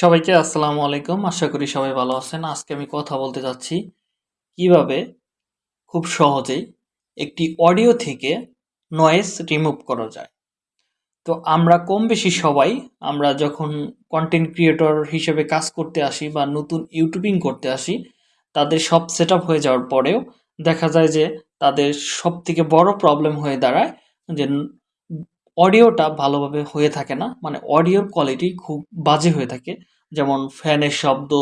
সবাইকে আসসালামু আলাইকুম। আশা করি সবাই ভালো আছেন। আজকে আমি কথা বলতে যাচ্ছি কীভাবে খুব সহজেই একটি অডিও থেকে নয়েজ রিমুভ করা যায়। তো আমরা কম বেশি সবাই আমরা যখন কন্টেন্ট ক্রিয়েটর হিসেবে কাজ করতে আসি বা নতুন ইউটিউবিং করতে আসি, তাদের সব সেট হয়ে যাওয়ার পরেও দেখা যায় যে তাদের সব থেকে বড় প্রবলেম হয়ে দাঁড়ায় যে অডিওটা ভালোভাবে হয়ে থাকে না। মানে অডিওর কোয়ালিটি খুব বাজে হয়ে থাকে। যেমন ফ্যানের শব্দ,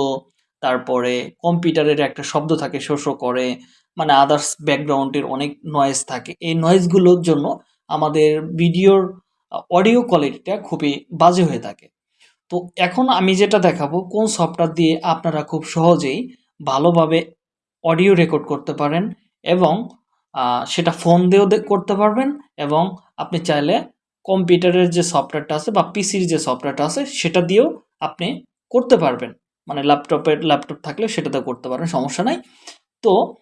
তারপরে কম্পিউটারের একটা শব্দ থাকে, শো শো করে। মানে আদার্স ব্যাকগ্রাউন্ডের অনেক নয়েজ থাকে। এই নয়েজগুলোর জন্য আমাদের ভিডিওর অডিও কোয়ালিটিটা খুবই বাজে হয়ে থাকে। তো এখন আমি যেটা দেখাবো, কোন সফটওয়্যার দিয়ে আপনারা খুব সহজেই ভালোভাবে অডিও রেকর্ড করতে পারেন এবং সেটা ফোন দিয়েও করতে পারবেন এবং আপনি চাইলে কম্পিউটারের যে সফটওয়্যারটা আছে বা পিসির যে সফটওয়্যারটা আছে, সেটা দিয়েও আপনি করতে পারবেন। মানে ল্যাপটপের, ল্যাপটপ থাকলে সেটাতে করতে পারবেন, সমস্যা নাই। তো,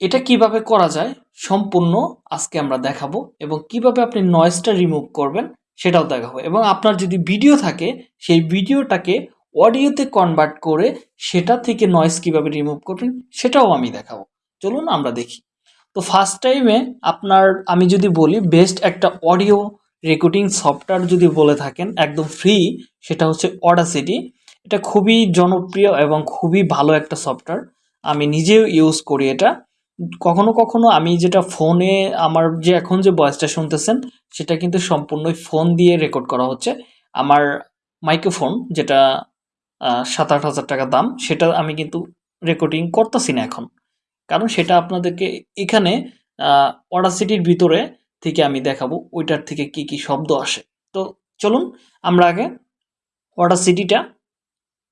এটা কীভাবে করা যায় সম্পূর্ণ আজকে আমরা দেখাবো এবং কীভাবে আপনি নয়েজটা রিমুভ করবেন সেটাও দেখাবো। এবং আপনার যদি ভিডিও থাকে, সেই ভিডিওটাকে অডিওতে কনভার্ট করে সেটা থেকে নয়েজ কীভাবে রিমুভ করবেন, সেটাও আমি দেখাবো। চলুন আমরা দেখি। তো ফার্স্ট টাইমে আপনার, আমি যদি বলি বেস্ট একটা অডিও রেকর্ডিং সফটওয়্যার যদি বলে থাকেন, একদম ফ্রি সেটা হচ্ছে অডাসিটি এটা খুবই জনপ্রিয় এবং খুবই ভালো একটা সফটওয়্যার আমি নিজেও ইউজ করি এটা। কখনো কখনো আমি যেটা ফোনে আমার যে এখন যে ভয়েসটা শুনতেছেন, সেটা কিন্তু সম্পূর্ণই ফোন দিয়ে রেকর্ড করা হচ্ছে। আমার মাইক্রোফোন যেটা সাত আট হাজার টাকা দাম, সেটা আমি কিন্তু রেকর্ডিং করতেছি না এখন। কারণ সেটা আপনাদেরকে এখানে অডাসিটির ভিতরে থেকে আমি দেখাবো ওইটার থেকে কি কি শব্দ আসে। তো চলুন, আমরা আগে ওয়াটার সিটিটা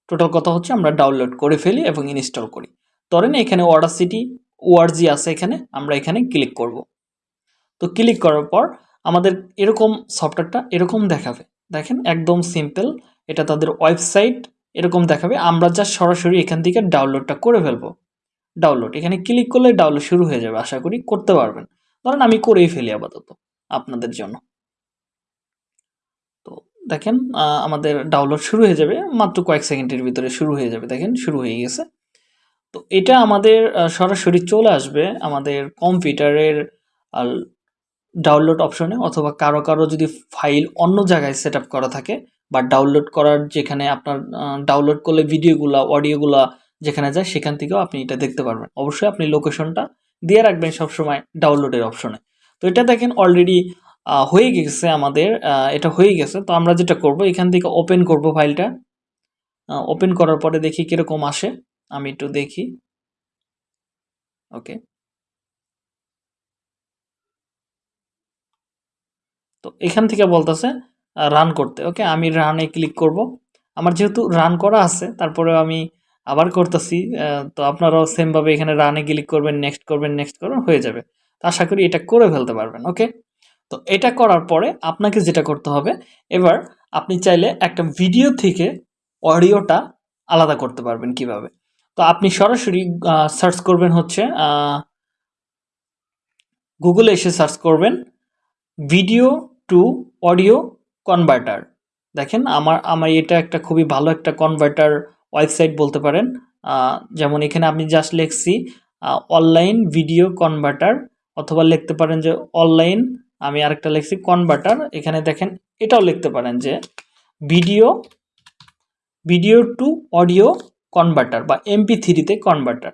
টোটাল কথা হচ্ছে আমরা ডাউনলোড করে ফেলি এবং ইনস্টল করি। ধরেন এখানে অডাসিটি ওআরজি আছে এখানে, আমরা এখানে ক্লিক করব। তো ক্লিক করার পর আমাদের এরকম সফটওয়্যারটা এরকম দেখাবে। দেখেন, একদম সিম্পল এটা তাদের ওয়েবসাইট এরকম দেখাবে। আমরা যা সরাসরি এখান থেকে ডাউনলোডটা করে ফেলব। ডাউনলোড এখানে ক্লিক করলে ডাউনলোড শুরু হয়ে যাবে, আশা করি করতে পারবেন। ধরেন আমি করেই ফেলি আপাতত আপনাদের জন্য। তো দেখেন আমাদের ডাউনলোড শুরু হয়ে যাবে, মাত্র কয়েক সেকেন্ডের ভিতরে শুরু হয়ে যাবে, দেখেন, শুরু হয়ে গেছে। তো এটা আমাদের সরাসরি চলে আসবে আমাদের কম্পিউটারের ডাউনলোড অপশনে অথবা কারও কারও যদি ফাইল অন্য জায়গায় সেট করা থাকে বা ডাউনলোড করার যেখানে আপনার ডাউনলোড করলে ভিডিওগুলা অডিওগুলা যেখানে যায় সেখান থেকেও আপনি এটা দেখতে পারবেন। অবশ্যই আপনি লোকেশনটা দিয়ে রাখবেন সবসময় ডাউনলোডের অপশনে তো এটা দেখেন অলরেডি হয়ে গেছে আমাদের এটা হয়ে গেছে। তো আমরা যেটা করব, এখান থেকে ওপেন করব ফাইলটা। ওপেন করার পরে দেখি কীরকম আসে। আমি একটু দেখি। ওকে তো এখান থেকে বলতেছে রান করতে। ওকে আমি রানে ক্লিক করব। আমার যেহেতু রান করা আছে তারপরে আমি আবার করতেছি তো আপনারাও সেমভাবে এখানে রানে ক্লিক করবেন নেক্সট করবেন নেক্সট করবেন, হয়ে যাবে। তো আশা করি এটা করে ফেলতে পারবেন ওকে তো এটা করার পরে আপনাকে যেটা করতে হবে, এবার আপনি চাইলে একটা ভিডিও থেকে অডিওটা আলাদা করতে পারবেন কীভাবে। তো আপনি সরাসরি সার্চ করবেন হচ্ছে গুগলে এসে সার্চ করবেন ভিডিও টু অডিও কনভার্টার দেখেন, আমার আমার এটা একটা খুবই ভালো একটা কনভার্টার ওয়েবসাইট বলতে পারেন যেমন এখানে আমি জাস্ট লিখছি অনলাইন ভিডিও কনভার্টার অথবা লিখতে পারেন যে অনলাইন আমি আরেকটা লিখছি কনভার্টার এখানে দেখেন এটাও লিখতে পারেন যে video video to audio converter বা এমপি থ্রিতে কনভার্টার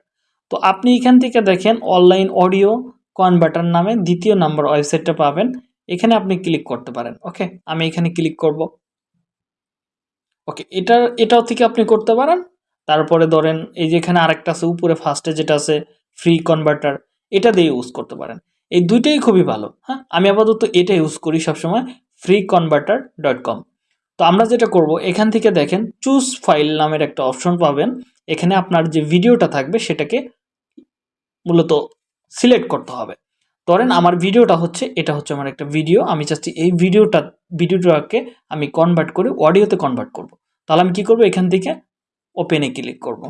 তো আপনি এখান থেকে দেখেন অনলাইন অডিও কনভার্টার নামে দ্বিতীয় নাম্বার ওয়েবসাইটটা পাবেন, এখানে আপনি ক্লিক করতে পারেন ওকে আমি এখানে ক্লিক করব। ওকে এটা এটাও থেকে আপনি করতে পারেন। তারপরে ধরেন, এই যেখানে আরেকটা আছে, উপরে ফার্স্টে যেটা আছে ফ্রি কনভার্টার এটা দিয়ে ইউজ করতে পারেন। এই দুইটাই খুবই ভালো হ্যাঁ? আমি আপাতত এটা ইউজ করি সবসময় ফ্রি কনভার্টার ডট কম তো আমরা যেটা করব, এখান থেকে দেখেন চুজ ফাইল নামের একটা অপশন পাবেন। এখানে আপনার যে ভিডিওটা থাকবে, সেটাকে মূলত সিলেক্ট করতে হবে। ধরেন, আমার ভিডিওটা হচ্ছে, এটা হচ্ছে আমার একটা ভিডিও আমি চাচ্ছি এই ভিডিওটা ভিডিওটাকে আমি কনভার্ট করে অডিওতে কনভার্ট করব। তাহলে আমি কী করব? এখান থেকে ওপেনে ক্লিক করব।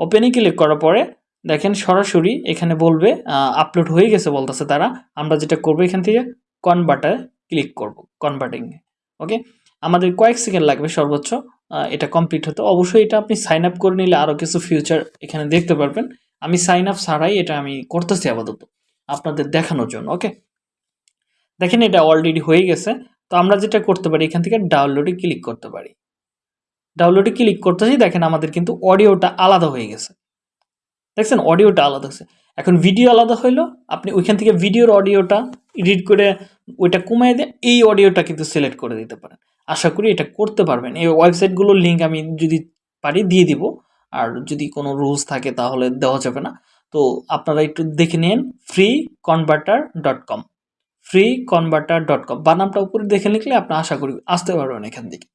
ওপেনে ক্লিক করার পরে দেখেন সরাসরি এখানে বলবে আপলোড হয়ে গেছে বলতেছে তারা। আমরা যেটা করব এখান থেকে কনভার্টারে ক্লিক করব কনভার্টিং ওকে আমাদের কয়েক সেকেন্ড লাগবে সর্বোচ্চ এটা কমপ্লিট হতে। অবশ্যই এটা আপনি সাইন আপ করে নিলে আরও কিছু ফিউচার এখানে দেখতে পারবেন। আমি সাইন আপ ছাড়াই এটা আমি করতেছি আপাতত, আপনাদের দেখানোর জন্য। ওকে দেখেন এটা অলরেডি হয়ে গেছে। তো আমরা যেটা করতে পারি, এখান থেকে ডাউনলোডে ক্লিক করতে পারি। ডাউনলোডে ক্লিক করতেছি, দেখেন আমাদের কিন্তু অডিওটা আলাদা হয়ে গেছে। দেখছেন? অডিওটা আলাদা হয়েছে। এখন ভিডিও আলাদা হইল, আপনি ওইখান থেকে ভিডিওর অডিওটা এডিট করে ওইটা কমাই দিয়ে এই অডিওটা কিন্তু সিলেক্ট করে দিতে পারেন। আশা করি এটা করতে পারবেন। এই ওয়েবসাইটগুলোর লিঙ্ক আমি যদি পারি দিয়ে দিব, আর যদি কোনো রুলস থাকে তাহলে দেওয়া যাবে না। তো আপনারা একটু দেখে নিন free converter dot com free converter dot com বানামটা উপরে দেখে লিখলে আপনি আশা করি আসতে পারবেন এখান থেকে।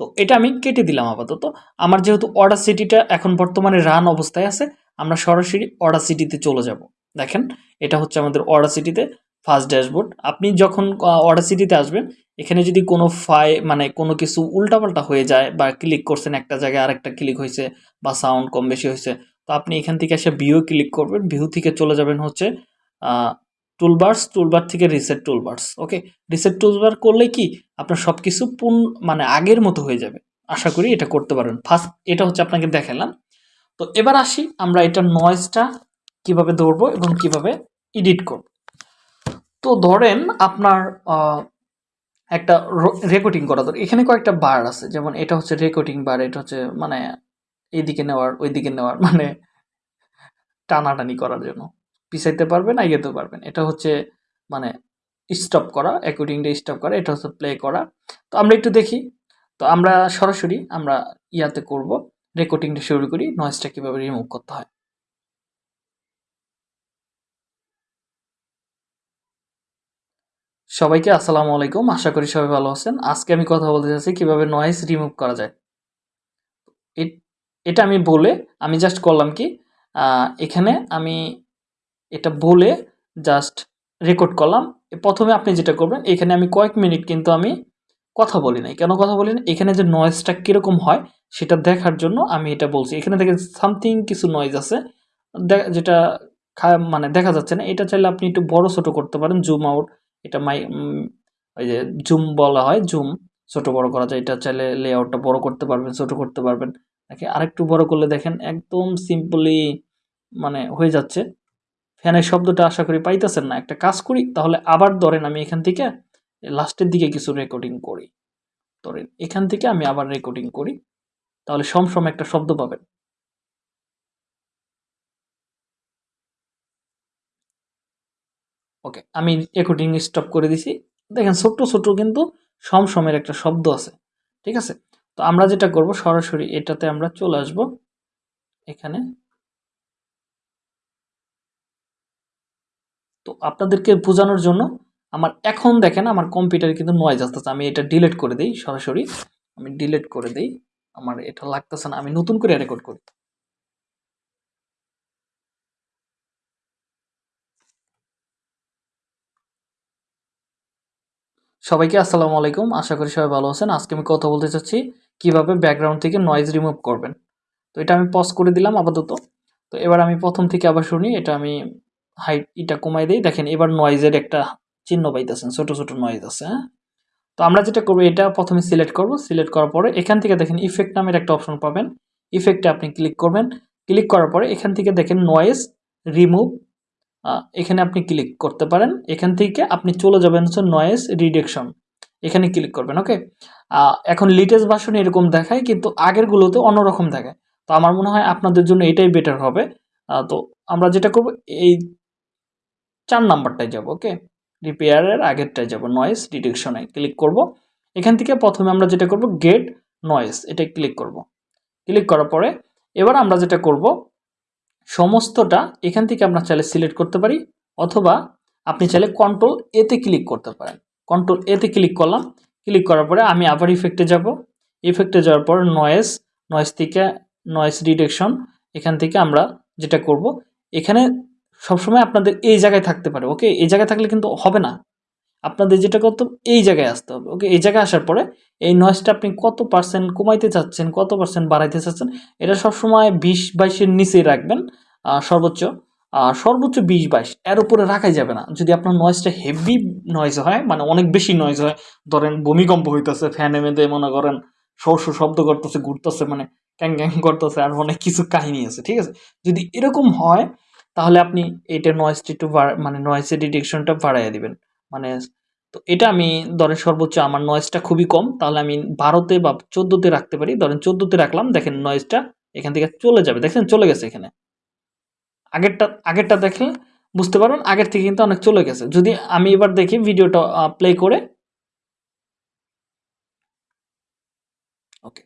তো এটা আমি কেটে দিলাম আপাতত। আমার যেহেতু অর্ডার সিটিটা এখন বর্তমানে রান অবস্থায় আছে, আমরা সরাসরি অর্ডার সিটিতে চলে যাব। দেখেন, এটা হচ্ছে আমাদের অর্ডার সিটিতে ফার্স্ট ড্যাশবোর্ড আপনি যখন অর্ডার সিটিতে আসবেন, এখানে যদি কোনো ফাই মানে কোনো কিছু উল্টাপাল্টা হয়ে যায় বা ক্লিক করছেন, একটা জায়গায় আরেকটা ক্লিক হয়েছে বা সাউন্ড কম বেশি হয়েছে, তো আপনি এখান থেকে এসে ভিউ ক্লিক করবেন। ভিউ থেকে চলে যাবেন হচ্ছে টুলবার্স টুলবার থেকে reset toolbars okay reset toolbar করলে কি আপনার সব কিছু পুন মানে আগের মতো হয়ে যাবে। আশা করি এটা করতে পারবেন ফার্স্ট এটা হচ্ছে আপনাকে দেখালাম। তো এবার আসি, আমরা এটা নয়েজটা কীভাবে ধরবো এবং কীভাবে এডিট করব। তো ধরেন আপনার একটা রেকর্ডিং করা দরকার। এখানে কয়েকটা বার আছে। যেমন এটা হচ্ছে রেকর্ডিং বার এটা হচ্ছে মানে এইদিকে নেওয়ার, ওইদিকে নেওয়ার মানে টানাটানি করার জন্য। পিছাইতে পারবেন এগোতে পারবেন এটা হচ্ছে মানে স্টপ করা অ্যাকর্ডিংলি স্টপ করা, এটা হচ্ছে প্লে করা। তো আমরা একটু দেখি। তো আমরা সরাসরি আমরা ইয়াতে করব রেকর্ডিংটা শুরু করি নয়েজটা কীভাবে রিমুভ করতে হয়। সবাইকে আসসালামু আলাইকুম, আশা করি সবাই ভালো আছেন। আজকে আমি কথা বলতে চাচ্ছি কীভাবে নয়েজ রিমুভ করা যায়। এটা আমি বলে আমি জাস্ট করলাম কি এখানে আমি এটা বলে জাস্ট রেকর্ড করলাম। প্রথমে আপনি যেটা করবেন, এখানে আমি কয়েক মিনিট কিন্তু আমি কথা বলি নাই। কেন কথা বলি না এখানে যে নয়েজটা কীরকম হয়, সেটা দেখার জন্য আমি এটা বলছি। এখানে দেখেন সামথিং কিছু নয়েজ আছে। যেটা মানে দেখা যাচ্ছে না। এটা চাইলে আপনি একটু বড় ছোট করতে পারেন। জুম আউট এটা মাই ওই যে জুম বলা হয় জুম ছোট বড় করা যায়। এটা চাইলে লেআউটটা বড় করতে পারবেন, ছোট করতে পারবেন। দেখে আরেকটু বড় করলে দেখেন একদম সিম্পলি মানে হয়ে যাচ্ছে। ফ্যানের শব্দটা আশা করি পাইতেছেন না। একটা কাজ করি, তাহলে আবার ধরেন আমি এখান থেকে লাস্টের দিকে কিছু রেকর্ডিং করি। ধরেন এখান থেকে আমি আবার রেকর্ডিং করি, তাহলে সমসম একটা শব্দ পাবেন। ওকে, আমি রেকর্ডিং স্টপ করে দিছি। দেখেন ছোট্ট ছোট্ট কিন্তু সমসমের একটা শব্দ আছে, ঠিক আছে? তো আমরা যেটা করব, সরাসরি এটাতে আমরা চলে আসব। এখানে তো আপনাদেরকে বোঝানোর জন্য আমার এখন দেখেন আমার কম্পিউটারে কিন্তু নয়েজ আসতেছে। আমি এটা ডিলেট করে দিই, সরাসরি। আমি ডিলিট করে দিই। আমার এটা লাগতেছে না, আমি নতুন করে রেকর্ড করি। সবাইকে আসসালামু আলাইকুম। আশা করি সবাই ভালো আছেন। আজকে আমি কথা বলতে চাচ্ছি, কীভাবে ব্যাকগ্রাউন্ড থেকে নয়েজ রিমুভ করবেন। তো এটা আমি পজ করে দিলাম আপাতত। তো এবার আমি প্রথম থেকে আবার শুনি। এটা আমি হাইট এটা কমাই দিই। দেখেন, এবার নয়েজের একটা চিহ্ন পাইতেছেন, ছোট ছোট নয়েজ আছে হ্যাঁ? তো আমরা যেটা করব, এটা প্রথমে সিলেক্ট করব। সিলেক্ট করার পরে এখান থেকে দেখেন ইফেক্ট নামের একটা অপশন পাবেন। ইফেক্টে আপনি ক্লিক করবেন। ক্লিক করার পরে এখান থেকে দেখেন নয়েজ রিমুভ এখানে আপনি ক্লিক করতে পারেন। এখান থেকে আপনি চলে যাবেন হচ্ছে নয়েজ রিডাকশন এখানে ক্লিক করবেন ওকে এখন লিটেস্ট ভার্সন এরকম দেখায়, কিন্তু আগেরগুলোতে অন্যরকম দেখায়। তো আমার মনে হয় আপনাদের জন্য এটাই বেটার হবে। তো আমরা যেটা করব, এই চার নাম্বারটায় যাব ওকে রিপেয়ারের আগেরটায় যাব নয়েজ ডিটেকশনে ক্লিক করব। এখান থেকে প্রথমে আমরা যেটা করব গেট নয়েজ এটা ক্লিক করব। ক্লিক করার পরে এবার আমরা যেটা করব, সমস্তটা এখান থেকে আমরা চাইলে সিলেক্ট করতে পারি, অথবা আপনি চাইলে কন্ট্রোল এতে ক্লিক করতে পারেন। কন্ট্রোল এতে ক্লিক করলাম ক্লিক করার পরে আমি আবার ইফেক্টে যাব। ইফেক্টে যাওয়ার পর নয়েজ নয়েজ থেকে নয়েজ রিডাকশন এখান থেকে আমরা যেটা করব, এখানে সবসময় আপনাদের এই জায়গায় থাকতে পারে ওকে এই জায়গায় থাকলে কিন্তু হবে না। আপনাদের যেটা করতে এই জায়গায় আসতে হবে ওকে এই জায়গায় আসার পরে এই নয়েজটা আপনি কত পার্সেন্ট কমাইতে চাচ্ছেন, কত পার্সেন্ট বাড়াইতে চাচ্ছেন, এটা সবসময় বিশ বাইশের নিচেই রাখবেন সর্বোচ্চ। সর্বোচ্চ বিশ বাইশ, এর উপরে রাখাই যাবে না। যদি আপনার নয়েজটা হেভি নয়েজ হয় মানে অনেক বেশি নয়েজ হয়, ধরেন ভূমিকম্প হইতেছে ফ্যান এমেতে মনে করেন সর শব্দ করতেছে, ঘুরতেছে মানে ক্যাং ক্যাং করতেছে, আর অনেক কিছু কাহিনী আছে, ঠিক আছে? যদি এরকম হয় তাহলে আপনি এটা নয়েসটা একটু মানে নয়েসের ডিটেকশনটা বাড়াইয়া দিবেন। মানে তো এটা আমি ধরেন সর্বোচ্চ আমার নয়েজটা খুবই কম, তাহলে আমি বারোতে বা চোদ্দোতে রাখতে পারি। ধরেন চোদ্দোতে রাখলাম, দেখেন নয়েজটা এখান থেকে চলে যাবে। দেখেন চলে গেছে এখানে। আগেরটা আগেরটা দেখলে বুঝতে পারবেন, আগের থেকে কিন্তু অনেক চলে গেছে। যদি আমি এবার দেখি ভিডিওটা প্লে করে। ওকে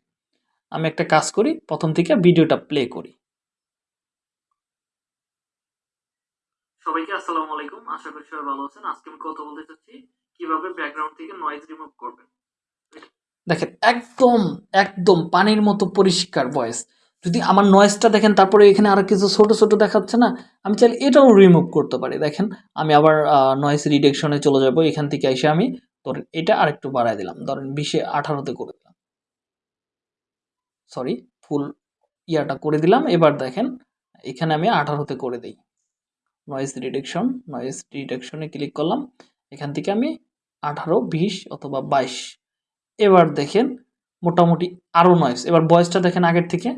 আমি একটা কাজ করি, প্রথম থেকে ভিডিওটা প্লে করি সবাইকে আসসালামু আলাইকুম আশা করি সবাই ভালো আছেন, আজকে আমি কথা বলতে চাচ্ছি, কীভাবে ব্যাকগ্রাউন্ড থেকে নয়েজ রিমুভ করবেন। দেখেন, একদম একদম পানির মতো পরিষ্কার ভয়েস যদি আমার নয়েজটা দেখেন, তারপরে এখানে আরও কিছু ছোট ছোট দেখাচ্ছে না, আমি চাইলে এটাও রিমুভ করতে পারি। দেখেন, আমি আবার নয়েজ রিডেকশনে চলে যাব, এখান থেকে এসে আমি, ধরেন এটা আরেকটু বাড়াই দিলাম। ধরেন বিশে আঠারোতে করে দিলাম। সরি ফুল ইয়াটা করে দিলাম। এবার দেখেন, এখানে আমি আঠারোতে করে দিই। নয়েজ রিডেকশন নয়েজ রিডেকশনে ক্লিক করলাম। এখান থেকে আমি আঠারো, বিশ অথবা বাইশ। এবার দেখেন মোটামুটি আরও নয়েজ এবার বয়সটা দেখেন আগের থেকে।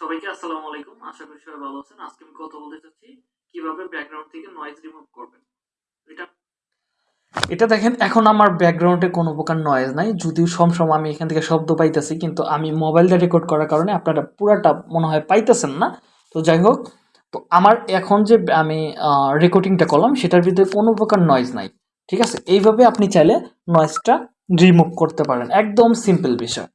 সবাইকে আসসালামু আলাইকুম। আশা করি সবাই ভালো আছেন। আজকে আমি কথা বলতে চাচ্ছি কীভাবে ব্যাকগ্রাউন্ড থেকে নয়েজ রিমুভ করবেন। এটা এটা দেখেন, এখন আমার ব্যাকগ্রাউন্ডে কোনো প্রকার নয়েজ নাই। যদিও সমসময় আমি এখান থেকে শব্দ পাইতেছি, কিন্তু আমি মোবাইলটা রেকর্ড করার কারণে আপনারা পুরাটা মনে হয় পাইতেছেন না। তো যাই হোক, তো আমার এখন যে আমি রেকর্ডিংটা করলাম, সেটার ভিতরে কোনো প্রকার নয়েজ নাই। ঠিক আছে? এইভাবে আপনি চাইলে নয়েজটা রিমুভ করতে পারেন। একদম সিম্পল বিষয়।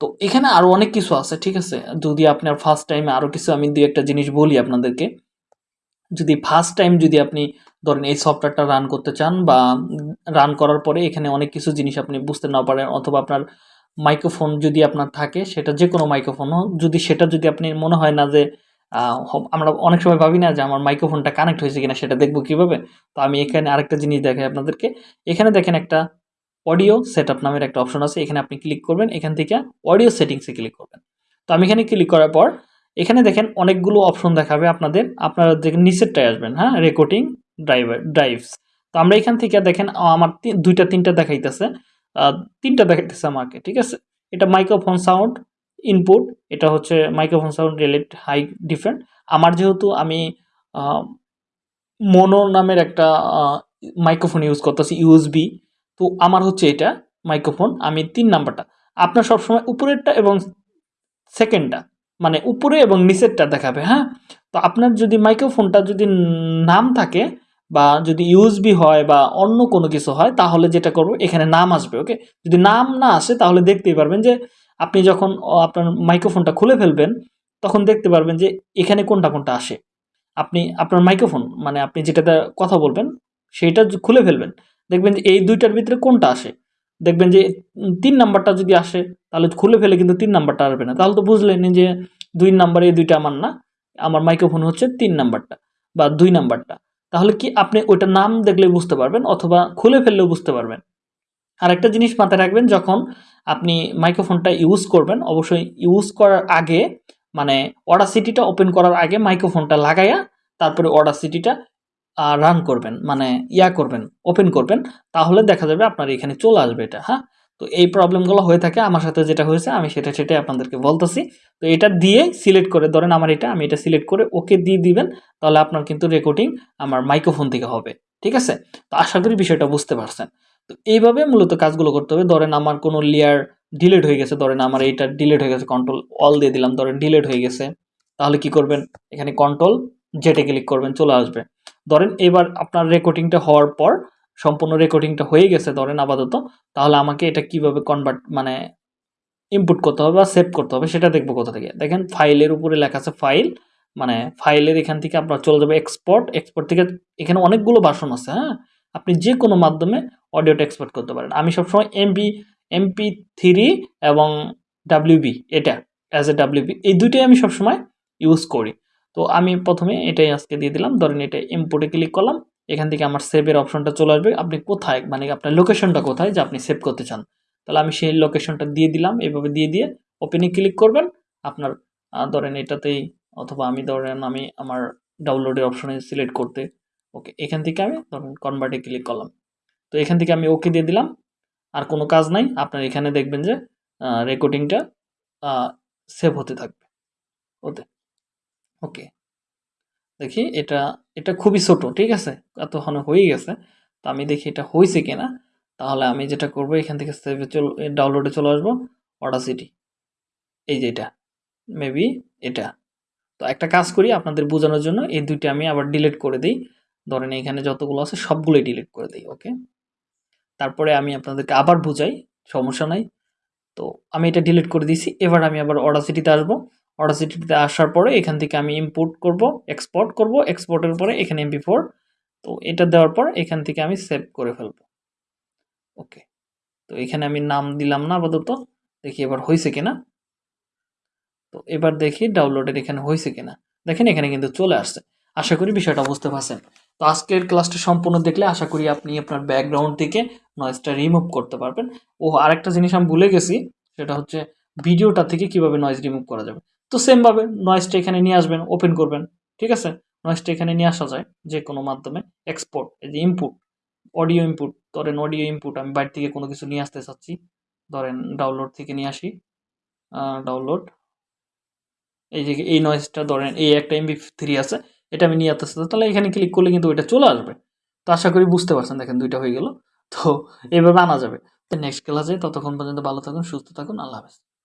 তো এখানে আরও অনেক কিছু আছে, ঠিক আছে? যদি আপনার ফার্স্ট টাইমে আরও কিছু আমি দুই একটা জিনিস বলি আপনাদেরকে। যদি ফার্স্ট টাইম যদি আপনি ধরেন এই সফটওয়্যারটা রান করতে চান বা রান করার পরে এখানে অনেক কিছু জিনিস আপনি বুঝতে না পারেন অথবা আপনার মাইক্রোফোন যদি আপনার থাকে, সেটা যে কোনো মাইক্রোফোন হোক, যদি সেটা যদি আপনি মনে হয় না যে আমরা অনেক সময় ভাবি না যে আমার মাইক্রোফোনটা কানেক্ট হয়েছে কিনা, সেটা দেখব কীভাবে? তো আমি এখানে আরেকটা জিনিস দেখাই আপনাদেরকে। এখানে দেখেন একটা অডিও সেট আপ নামের একটা অপশন আছে, এখানে আপনি ক্লিক করবেন, এখান থেকে অডিও সেটিংসে ক্লিক করবেন। তো আমি এখানে ক্লিক করার পর, এখানে দেখেন অনেকগুলো অপশন দেখাবে আপনাদের, আপনারা দেখেন নিচেরটায় আসবেন হ্যাঁ রেকর্ডিং ড্রাইভার ড্রাইভস তো আমরা এখান থেকে দেখেন আমার দুইটা, তিনটা দেখাইতেছে। তিনটা দেখাইতেছে আমাকে, ঠিক আছে? এটা মাইক্রোফোন সাউন্ড ইনপুট এটা হচ্ছে microphone sound relate high different আমার যেহেতু আমি মোনো নামের একটা মাইক্রোফোন ইউজ করতেছি ইউএসবি তো আমার হচ্ছে এটা মাইক্রোফোন আমি তিন নাম্বারটা। আপনার সবসময় উপরেরটা এবং সেকেন্ডটা মানে উপরে এবং নিচেরটা দেখাবে হ্যাঁ? তো আপনার যদি মাইক্রোফোনটা যদি নাম থাকে বা যদি ইউএসবি হয় বা অন্য কোনো কিছু হয়, তাহলে যেটা করব, এখানে নাম আসবে ওকে যদি নাম না আসে, তাহলে দেখতেই পারবেন যে আপনি যখন আপনার মাইক্রোফোনটা খুলে ফেলবেন, তখন দেখতে পারবেন যে এখানে কোনটা কোনটা আসে। আপনি, আপনার মাইক্রোফোন মানে আপনি যেটাতে কথা বলবেন, সেইটা খুলে ফেলবেন। দেখবেন যে এই দুইটার ভিতরে কোনটা আসে? দেখবেন যে তিন নাম্বারটা যদি আসে, তাহলে খুলে ফেলে কিন্তু তিন নাম্বারটা আসবে না। তাহলে তো বুঝলেন যে দুই নাম্বার এই দুইটা আমার না, আমার মাইক্রোফোন হচ্ছে তিন নাম্বারটা বা দুই নাম্বারটা। তাহলে কি আপনি ওইটার নাম দেখলে বুঝতে পারবেন অথবা খুলে ফেললেও বুঝতে পারবেন। আর একটা জিনিস মাথায় রাখবেন, যখন আপনি মাইক্রোফোনটা ইউজ করবেন, অবশ্যই ইউজ করার আগে মানে অর্ডার সিটিটা ওপেন করার আগে মাইক্রোফোনটা লাগাইয়া, তারপরে অর্ডার সিটিটা রান করবেন মানে ইয়া করবেন, ওপেন করবেন, তাহলে দেখা যাবে আপনার এখানে চলে আসবে এটা হ্যাঁ? তো এই প্রবলেমগুলো হয়ে থাকে। আমার সাথে যেটা হয়েছে, আমি সেটা সেটাই আপনাদেরকে বলতেছি। তো এটা দিয়ে সিলেক্ট করে, ধরেন আমার এটা, আমি এটা সিলেক্ট করে ওকে দিয়ে দিবেন, তাহলে আপনার কিন্তু রেকর্ডিং আমার মাইক্রোফোন থেকে হবে। ঠিক আছে? তো আশা করি বিষয়টা বুঝতে পারছেন। তো এইভাবে মূলত কাজগুলো করতে হবে। ধরেন আমার কোনো লেয়ার ডিলেট হয়ে গেছে, ধরেন আমার এইটা ডিলেট হয়ে গেছে কন্ট্রোল অল দিয়ে দিলাম, ধরেন ডিলেট হয়ে গেছে। তাহলে কি করবেন? এখানে কন্ট্রোল জেটে ক্লিক করবেন, চলে আসবে। ধরেন এবার আপনার রেকর্ডিংটা হওয়ার পর সম্পূর্ণ রেকর্ডিংটা হয়ে গেছে ধরেন আপাতত, তাহলে আমাকে এটা কীভাবে কনভার্ট মানে ইনপুট করতে হবে বা সেভ করতে হবে সেটা দেখব কোথা থেকে। দেখেন ফাইলের উপরে লেখা আছে ফাইল মানে ফাইলের এখান থেকে আপনার চলে যাবে এক্সপোর্ট এক্সপোর্ট থেকে এখানে অনেকগুলো বাসন আছে হ্যাঁ? আপনি যে কোনো মাধ্যমে অডিওটা এক্সপোর্ট করতে পারেন। আমি সবসময় এমপি এমপি থ্রি এবং ডাব্লিউবি এটা অ্যাজ এ ডাব্লিউবি এই দুইটাই আমি সবসময় ইউজ করি। তো আমি প্রথমে এটাই আজকে দিয়ে দিলাম। ধরেন এটা ইম্পোর্টে ক্লিক করলাম এখান থেকে আমার সেভের অপশনটা চলে আসবে। আপনি কোথায়? মানে আপনার লোকেশনটা কোথায় যে আপনি সেভ করতে চান? তাহলে আমি সেই লোকেশনটা দিয়ে দিলাম। এভাবে দিয়ে দিয়ে ওপেনে ক্লিক করবেন। আপনার ধরেন এটাতেই অথবা আমি ধরেন আমি আমার ডাউনলোডের অপশনে সিলেক্ট করতে। ওকে এখান থেকে আমি ধরেন কনভার্টে ক্লিক করলাম। তো এখান থেকে আমি ওকে দিয়ে দিলাম। আর কোনো কাজ নাই। আপনার এখানে দেখবেন যে রেকর্ডিংটা সেভ হতে থাকবে। ওতে। ওকে দেখি, এটা এটা খুবই ছোট, ঠিক আছে? এত এতক্ষণ হয়ে গেছে। তো আমি দেখি এটা হয়েছে কিনা। তাহলে আমি যেটা করব, এখান থেকে সেভে চল ডাউনলোডে চলে আসব অডাসিটি এই যে এটা মেবি এটা। তো একটা কাজ করি, আপনাদের বোঝানোর জন্য এই দুইটা আমি আবার ডিলিট করে দিই। ধরেন এখানে যতগুলো আছে, সবগুলোই ডিলিট করে দিই ওকে তারপরে আমি আপনাদেরকে আবার বুঝাই, সমস্যা নাই। তো আমি এটা ডিলিট করে দিয়েছি, এবার আমি আবার অডাসিটিতে আসব। অডাসিটিতে আসার পরে এখান থেকে আমি ইম্পোর্ট করব এক্সপোর্ট করব এক্সপোর্টের পরে এখানে এমপি ফোর তো এটা দেওয়ার পর এখান থেকে আমি সেভ করে ফেলব। ওকে তো এখানে আমি নাম দিলাম না আপাতত। দেখি এবার হয়েছে কিনা। তো এবার দেখি ডাউনলোডের এখানে হয়েছে কিনা। দেখেন এখানে কিন্তু চলে আসছে। আশা করি বিষয়টা বুঝতে পারছেন। তো আজকের ক্লাসটা সম্পূর্ণ দেখলে আশা করি আপনি আপনার ব্যাকগ্রাউন্ড থেকে নয়েজটা রিমুভ করতে পারবেন। ও আরেকটা জিনিস আমি ভুলে গেছি, সেটা হচ্ছে ভিডিওটা থেকে কীভাবে নয়েজ রিমুভ করা যাবে। তো সেমভাবে নয়েসটা এখানে নিয়ে আসবেন ওপেন করবেন, ঠিক আছে? নয়েসটা এখানে নিয়ে আসা যায় যে কোনো মাধ্যমে এক্সপোর্ট এই যে ইনপুট অডিও ইনপুট ধরেন অডিও ইনপুট আমি বাইরে থেকে কোনো কিছু নিয়ে আসতে চাচ্ছি, ধরেন ডাউনলোড থেকে নিয়ে আসি ডাউনলোড এই যে এই নয়েসটা ধরেন এই একটা এমবি থ্রি আছে, এটা আমি নিয়ে আসতে চাচ্ছি, তাহলে এখানে ক্লিক করলে কিন্তু ওইটা চলে আসবে। তো আশা করি বুঝতে পারছেন, দেখেন দুইটা হয়ে গেল, তো এইভাবে আনা যাবে। নেক্সট ক্লাসে ততক্ষণ পর্যন্ত ভালো থাকুন, সুস্থ থাকুন, আল্লাহ হাফেজ।